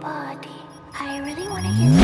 body. I really want to hear.